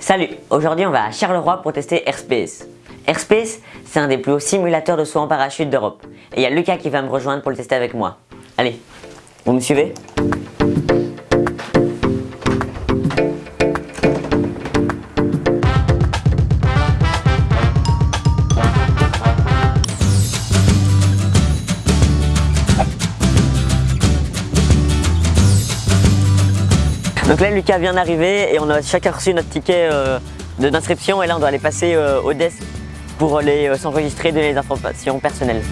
Salut, aujourd'hui on va à Charleroi pour tester Airspace. Airspace, c'est un des plus hauts simulateurs de saut en parachute d'Europe. Et il y a Lucas qui va me rejoindre pour le tester avec moi. Allez, vous me suivez? Donc là Lucas vient d'arriver et on a chacun reçu notre ticket euh, d'inscription et là on doit aller passer euh, au desk pour euh, s'enregistrer, donner les informations personnelles.